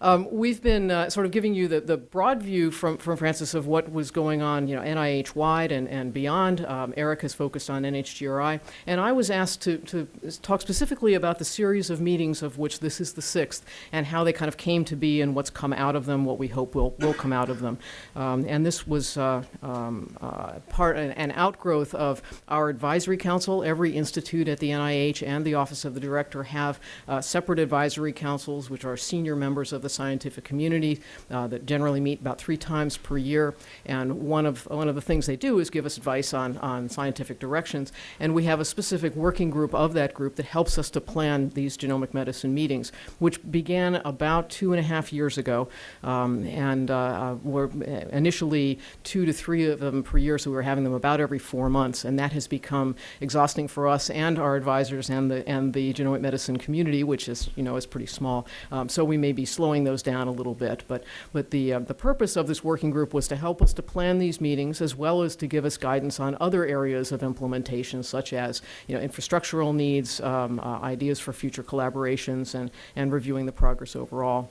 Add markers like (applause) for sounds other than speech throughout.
Um, we've been uh, sort of giving you the, the broad view from, from Francis of what was going on, you know, NIH wide and, and beyond. Um, Eric has focused on NHGRI, and I was asked to, to talk specifically about the series of meetings of which this is the sixth, and how they kind of came to be and what's come out of them, what we hope will, will come out of them. Um, and this was uh, um, uh, part an, an outgrowth of our advisory council. Every institute at the NIH and the Office of the Director have uh, separate advisory councils, which are senior members of the scientific community uh, that generally meet about three times per year. And one of, one of the things they do is give us advice on, on scientific directions. And we have a specific working group of that group that helps us to plan these genomic medicine meetings, which began about two and a half years ago. Um, and uh, uh were initially two to three of them per year, so we were having them about every four months. And that has become exhausting for us and our advisors and the, and the genomic medicine community, which is, you know, is pretty small. Um, so we may be slowing those down a little bit. But, but the, uh, the purpose of this working group was to help us to plan these meetings as well as to give us guidance on other areas of implementation, such as, you know, infrastructural needs, um, uh, ideas for future collaborations, and, and reviewing the progress overall.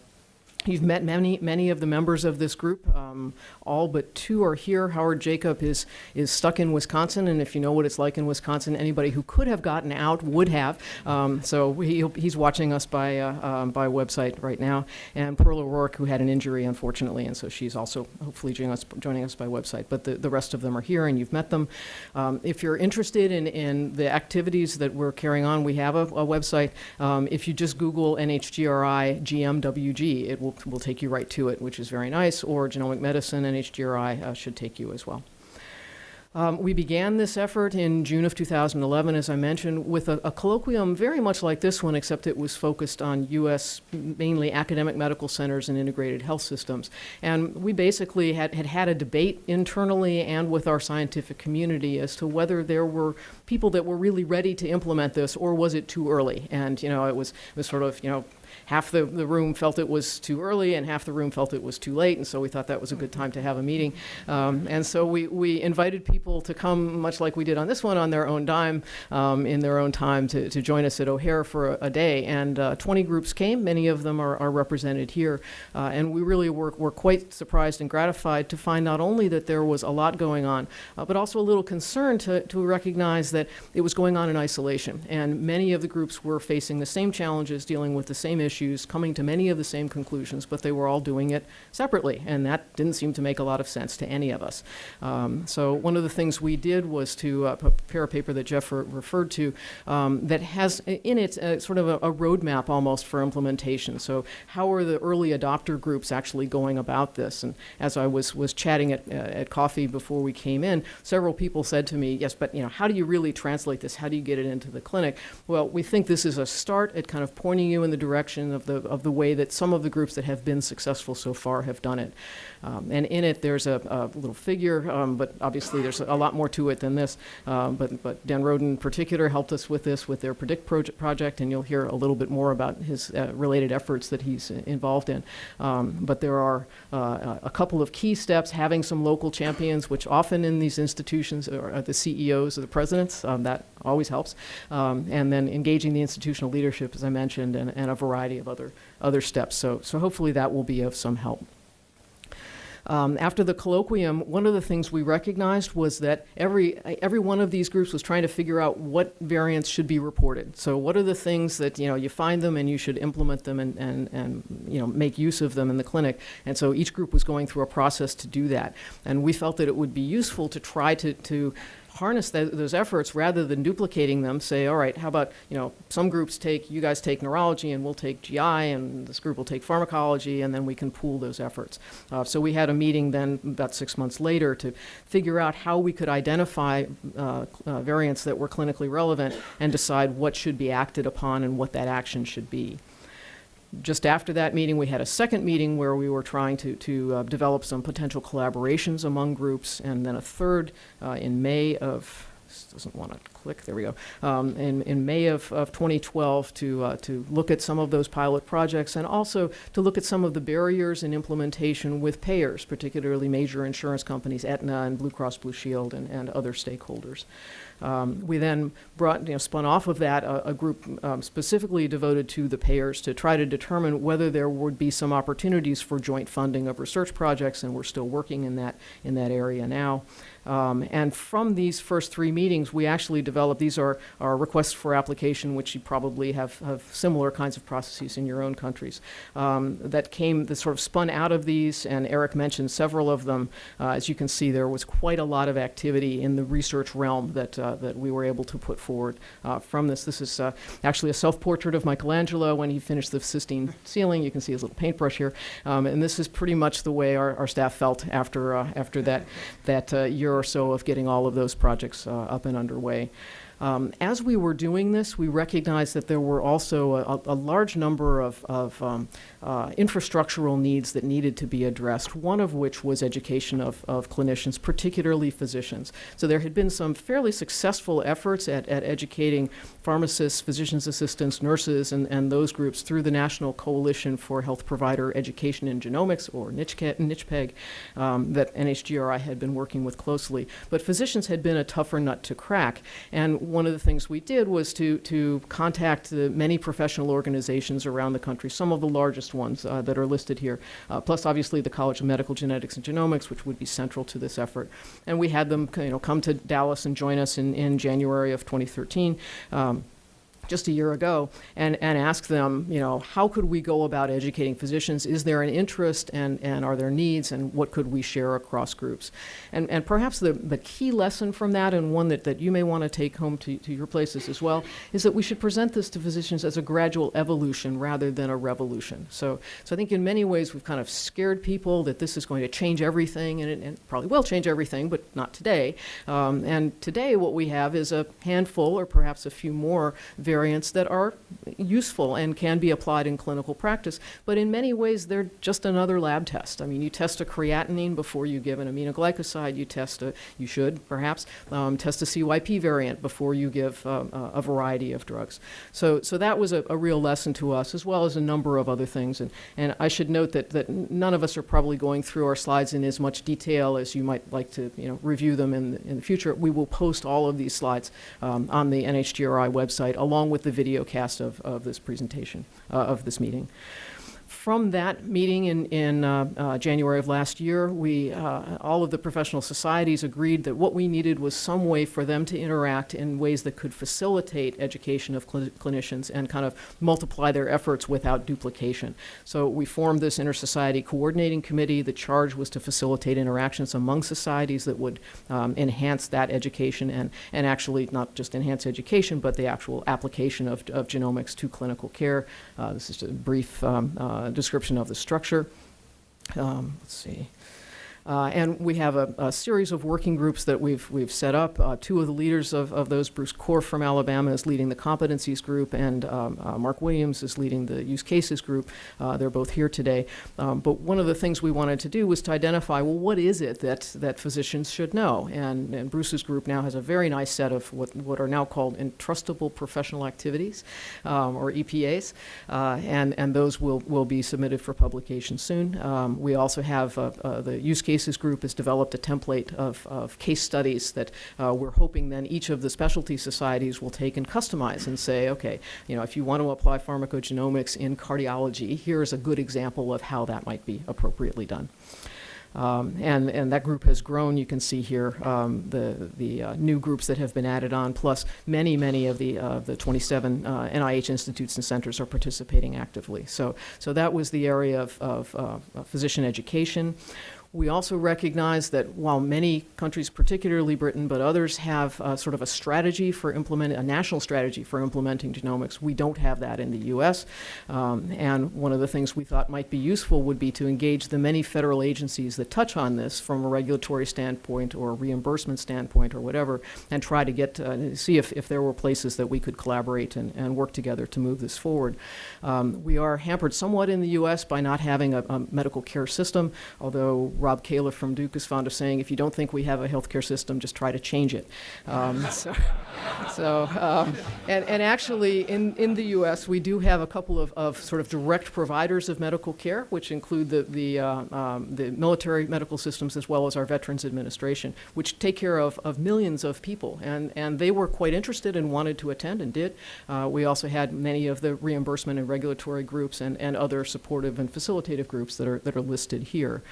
You've met many, many of the members of this group. Um, all but two are here. Howard Jacob is, is stuck in Wisconsin, and if you know what it's like in Wisconsin, anybody who could have gotten out would have. Um, so he, he's watching us by, uh, um, by website right now. And Pearl O'Rourke, who had an injury, unfortunately, and so she's also hopefully joining us, joining us by website. But the, the rest of them are here, and you've met them. Um, if you're interested in, in the activities that we're carrying on, we have a, a website. Um, if you just Google NHGRI GMWG, it will will take you right to it, which is very nice, or genomic medicine NHGRI uh, should take you as well. Um, we began this effort in June of 2011, as I mentioned, with a, a, colloquium very much like this one, except it was focused on U.S. mainly academic medical centers and integrated health systems. And we basically had, had had a debate internally and with our scientific community as to whether there were people that were really ready to implement this or was it too early. And, you know, it was, it was sort of, you know, half the, the room felt it was too early and half the room felt it was too late, and so we thought that was a good time to have a meeting. Um, and so we, we invited people to come, much like we did on this one, on their own dime, um, in their own time, to, to join us at O'Hare for a, a day. And uh, 20 groups came, many of them are, are represented here. Uh, and we really were, were quite surprised and gratified to find not only that there was a lot going on, uh, but also a little concern to, to recognize that it was going on in isolation. And many of the groups were facing the same challenges, dealing with the same issues issues, coming to many of the same conclusions, but they were all doing it separately, and that didn't seem to make a lot of sense to any of us. Um, so one of the things we did was to uh, prepare a paper that Jeff re referred to um, that has in it uh, sort of a, a roadmap almost for implementation. So how are the early adopter groups actually going about this? And as I was, was chatting at, uh, at coffee before we came in, several people said to me, yes, but you know, how do you really translate this? How do you get it into the clinic? Well, we think this is a start at kind of pointing you in the direction of the, of the way that some of the groups that have been successful so far have done it. Um, and in it, there's a, a little figure, um, but obviously there's a lot more to it than this. Um, but, but Dan Roden in particular helped us with this with their Predict project, project and you'll hear a little bit more about his uh, related efforts that he's involved in. Um, but there are uh, a couple of key steps, having some local champions, which often in these institutions are the CEOs or the presidents, um, that always helps. And then engaging the institutional leadership, as I mentioned, and, and a variety of other, other steps. So, so hopefully that will be of some help. Um, after the colloquium, one of the things we recognized was that every, every one of these groups was trying to figure out what variants should be reported. So what are the things that, you know, you find them and you should implement them and, and, and you know, make use of them in the clinic. And so each group was going through a process to do that. And we felt that it would be useful to try to, to harness th those efforts rather than duplicating them. Say, all right, how about, you know, some groups take, you guys take neurology and we'll take GI and this group will take pharmacology and then we can pool those efforts. Uh, so we had a meeting then about six months later to figure out how we could identify uh, uh, variants that were clinically relevant and decide what should be acted upon and what that action should be just after that meeting, we had a second meeting where we were trying to, to uh, develop some potential collaborations among groups, and then a third uh, in May of this doesn't want to click, there we go, um, in, in May of, of 2012 to, uh, to look at some of those pilot projects and also to look at some of the barriers in implementation with payers, particularly major insurance companies, Aetna and Blue Cross Blue Shield and, and other stakeholders. Um, we then brought, you know, spun off of that a, a group um, specifically devoted to the payers to try to determine whether there would be some opportunities for joint funding of research projects, and we're still working in that in that area now. Um, and from these first three meetings, we actually developed, these are our requests for application, which you probably have, have similar kinds of processes in your own countries, um, that came, that sort of spun out of these, and Eric mentioned several of them. Uh, as you can see, there was quite a lot of activity in the research realm that, uh, that we were able to put forward uh, from this. This is uh, actually a self-portrait of Michelangelo when he finished the Sistine ceiling. You can see his little paintbrush here. Um, and this is pretty much the way our, our staff felt after, uh, after that, that uh, year or so of getting all of those projects uh, up and underway. Um, as we were doing this, we recognized that there were also a, a large number of, of um, uh, infrastructural needs that needed to be addressed, one of which was education of, of clinicians, particularly physicians. So there had been some fairly successful efforts at, at educating pharmacists, physician's assistants, nurses, and, and those groups through the National Coalition for Health Provider Education in Genomics, or NCHPEG, um, that NHGRI had been working with closely. But physicians had been a tougher nut to crack. And one of the things we did was to, to contact the many professional organizations around the country, some of the largest ones uh, that are listed here, uh, plus obviously the College of Medical Genetics and Genomics, which would be central to this effort. And we had them you know, come to Dallas and join us in, in January of 2013. Um, just a year ago and, and ask them, you know, how could we go about educating physicians? Is there an interest and, and are there needs and what could we share across groups? And, and perhaps the, the key lesson from that and one that, that you may want to take home to, to your places as well is that we should present this to physicians as a gradual evolution rather than a revolution. So, so I think in many ways we've kind of scared people that this is going to change everything and it, and probably will change everything, but not today. Um, and today what we have is a handful or perhaps a few more very variants that are useful and can be applied in clinical practice. But in many ways, they're just another lab test. I mean, you test a creatinine before you give an aminoglycoside. You test a, you should perhaps um, test a CYP variant before you give um, a variety of drugs. So, so that was a, a, real lesson to us, as well as a number of other things. And, and I should note that, that none of us are probably going through our slides in as much detail as you might like to, you know, review them in the, in the future. We will post all of these slides um, on the NHGRI website along along with the video cast of, of this presentation, uh, of this meeting from that meeting in, in uh, uh, January of last year, we, uh, all of the professional societies agreed that what we needed was some way for them to interact in ways that could facilitate education of cl clinicians and kind of multiply their efforts without duplication. So we formed this inter-society coordinating committee. The charge was to facilitate interactions among societies that would um, enhance that education and, and actually not just enhance education, but the actual application of, of genomics to clinical care. Uh, this is a brief um, uh, description of the structure. Um, let's see. Uh, and we have a, a, series of working groups that we've, we've set up. Uh, two of the leaders of, of those, Bruce Korf from Alabama is leading the competencies group, and um, uh, Mark Williams is leading the use cases group. Uh, they're both here today. Um, but one of the things we wanted to do was to identify, well, what is it that, that physicians should know? And, and Bruce's group now has a very nice set of what, what are now called entrustable professional activities, um, or EPAs, uh, and, and those will, will be submitted for publication soon. Um, we also have uh, the use case Cases Group has developed a template of, of case studies that uh, we're hoping then each of the specialty societies will take and customize and say, okay, you know, if you want to apply pharmacogenomics in cardiology, here's a good example of how that might be appropriately done. Um, and, and that group has grown. You can see here um, the, the uh, new groups that have been added on, plus many, many of the, uh, the 27 uh, NIH institutes and centers are participating actively. So, so that was the area of, of uh, physician education. We also recognize that while many countries, particularly Britain, but others have uh, sort of a strategy for implementing, a national strategy for implementing genomics, we don't have that in the U.S. Um, and one of the things we thought might be useful would be to engage the many federal agencies that touch on this from a regulatory standpoint or a reimbursement standpoint or whatever, and try to get, uh, see if, if there were places that we could collaborate and, and work together to move this forward. Um, we are hampered somewhat in the U.S. by not having a, a medical care system, although Rob Califf from Duke is fond of saying, if you don't think we have a healthcare system, just try to change it. Um, (laughs) so, so um, and, and actually, in, in the U.S., we do have a couple of, of sort of direct providers of medical care, which include the, the, uh, um, the military medical systems as well as our Veterans Administration, which take care of, of millions of people. And, and they were quite interested and wanted to attend and did. Uh, we also had many of the reimbursement and regulatory groups and, and other supportive and facilitative groups that are, that are listed here.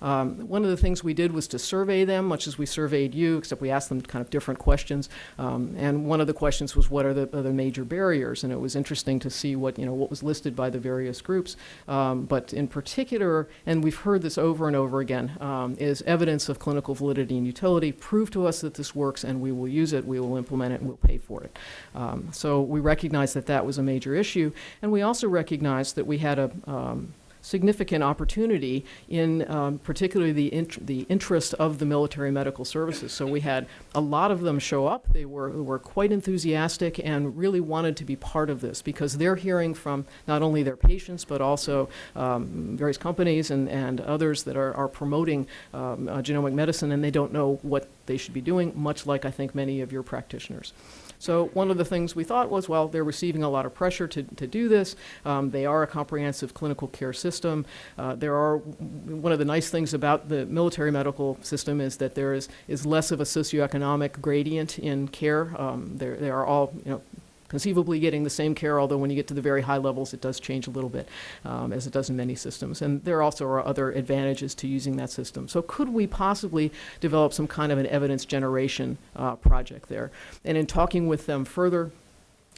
Um, one of the things we did was to survey them, much as we surveyed you, except we asked them kind of different questions. Um, and one of the questions was, what are the, are the major barriers? And it was interesting to see what, you know, what was listed by the various groups. Um, but in particular, and we've heard this over and over again, um, is evidence of clinical validity and utility. Prove to us that this works and we will use it, we will implement it, and we'll pay for it. Um, so we recognized that that was a major issue. And we also recognized that we had a, um, significant opportunity in um, particularly the, int the interest of the military medical services. So we had a lot of them show up. They were, were quite enthusiastic and really wanted to be part of this because they're hearing from not only their patients but also um, various companies and, and others that are, are promoting um, uh, genomic medicine and they don't know what they should be doing, much like I think many of your practitioners. So one of the things we thought was, well, they're receiving a lot of pressure to, to do this. Um, they are a comprehensive clinical care system. Uh, there are, one of the nice things about the military medical system is that there is, is less of a socioeconomic gradient in care. Um, they are all, you know, conceivably getting the same care, although when you get to the very high levels, it does change a little bit, um, as it does in many systems. And there also are other advantages to using that system. So could we possibly develop some kind of an evidence generation uh, project there? And in talking with them further,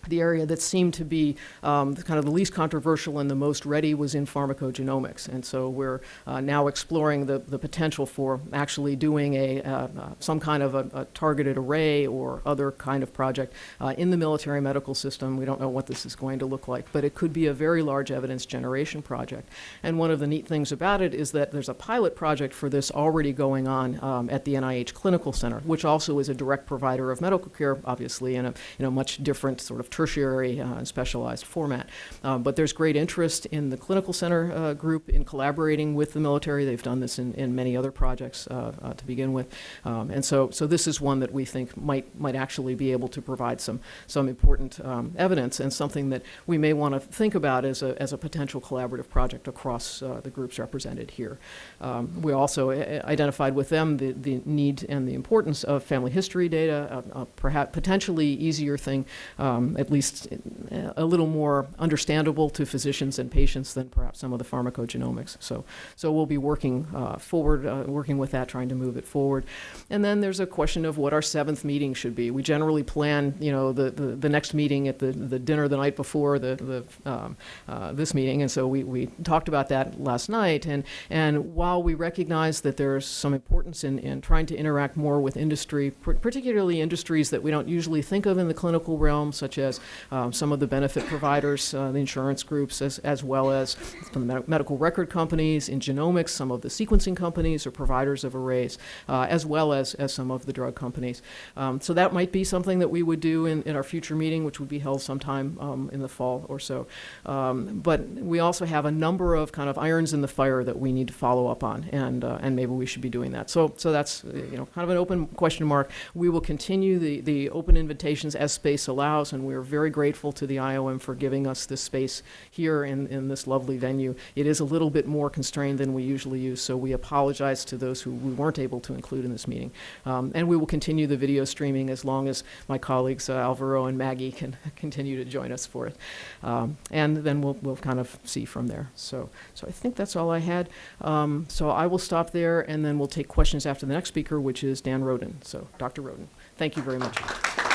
the area that seemed to be um, kind of the least controversial and the most ready was in pharmacogenomics. And so we're uh, now exploring the, the potential for actually doing a, uh, uh, some kind of a, a, targeted array or other kind of project uh, in the military medical system. We don't know what this is going to look like, but it could be a very large evidence generation project. And one of the neat things about it is that there's a pilot project for this already going on um, at the NIH Clinical Center, which also is a direct provider of medical care, obviously, in a, in a much different sort of tertiary uh, and specialized format. Uh, but there's great interest in the clinical center uh, group in collaborating with the military. They've done this in, in many other projects uh, uh, to begin with. Um, and so, so this is one that we think might, might actually be able to provide some, some important um, evidence and something that we may want to think about as a, as a potential collaborative project across uh, the groups represented here. Um, we also identified with them the, the need and the importance of family history data, perhaps potentially easier thing um, at least a little more understandable to physicians and patients than perhaps some of the pharmacogenomics. So, so we'll be working uh, forward, uh, working with that, trying to move it forward. And then there's a question of what our seventh meeting should be. We generally plan, you know, the, the, the next meeting at the, the dinner the night before the, the, um, uh, this meeting. And so we, we talked about that last night. And, and while we recognize that there's some importance in, in trying to interact more with industry, particularly industries that we don't usually think of in the clinical realm, such as as um, some of the benefit providers, uh, the insurance groups, as, as well as the med medical record companies, in genomics, some of the sequencing companies or providers of arrays, uh, as well as, as some of the drug companies. Um, so that might be something that we would do in, in our future meeting, which would be held sometime um, in the fall or so. Um, but we also have a number of kind of irons in the fire that we need to follow up on, and, uh, and maybe we should be doing that. So, so that's you know kind of an open question mark. We will continue the, the open invitations as space allows, and we're we're very grateful to the IOM for giving us this space here in, in this lovely venue. It is a little bit more constrained than we usually use, so we apologize to those who we weren't able to include in this meeting. Um, and we will continue the video streaming as long as my colleagues uh, Alvaro and Maggie (laughs) can continue to join us for it. Um, and then we'll, we'll kind of see from there. So, so I think that's all I had. Um, so I will stop there and then we'll take questions after the next speaker, which is Dan Roden. So Dr. Roden, thank you very much.